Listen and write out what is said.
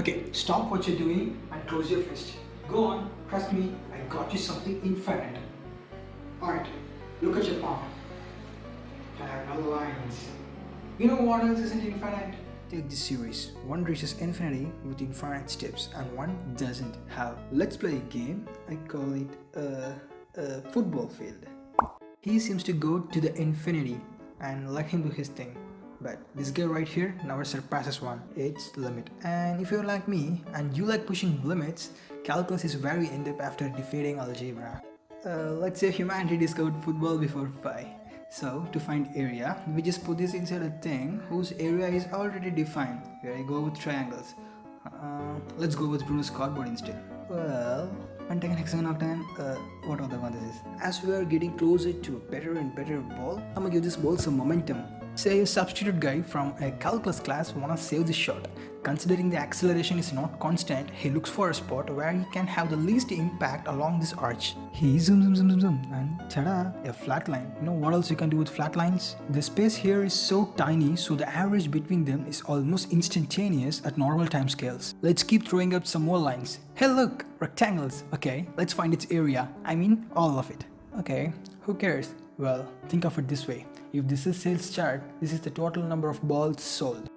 Okay, stop what you're doing and close your fist. Go on, trust me, I got you something infinite. Alright, look at your palm. Parallel lines. You know what else isn't infinite? Take this series. One reaches infinity with infinite steps and one doesn't. How? Let's play a game. I call it a, a football field. He seems to go to the infinity and let him do his thing. But this guy right here never surpasses one. It's the limit. And if you're like me and you like pushing limits, calculus is very in-depth after defeating algebra. Uh, let's say humanity discovered football before pi. So to find area, we just put this inside a thing whose area is already defined. Here I go with triangles. Uh, let's go with Bruno's cardboard instead. Well, pentagon, hexagon, octagon, uh, what other one this is? As we are getting closer to a better and better ball, I'm gonna give this ball some momentum. Say a substitute guy from a calculus class wanna save this shot. Considering the acceleration is not constant, he looks for a spot where he can have the least impact along this arch. He zoom zoom zoom zoom zoom and ta-da, a flat line. You know what else you can do with flat lines? The space here is so tiny so the average between them is almost instantaneous at normal time scales. Let's keep throwing up some more lines. Hey look, rectangles. Okay, let's find its area. I mean all of it. Okay, who cares? Well, think of it this way. If this is sales chart, this is the total number of balls sold.